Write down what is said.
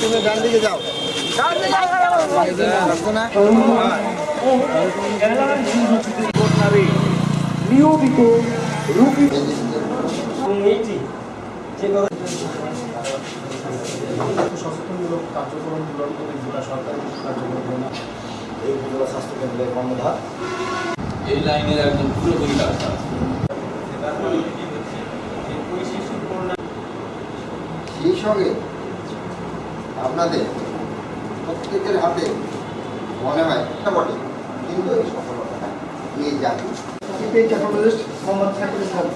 তুমি ডান দিকে যাও। নিয়মিত সচেতনমূলক কার্যক্রমগুলোর প্রতি জেলা সরকারি কার্যক্রম এই উপজেলা স্বাস্থ্য কেন্দ্রের কর্ণধার এই লাইনের একদম পুরোপুরি সেই সঙ্গে আপনাদের প্রত্যেকের হাতে মনে হয় একটা বটে। কিন্তু এই সফলতা নিয়ে যাবে ইসলাম।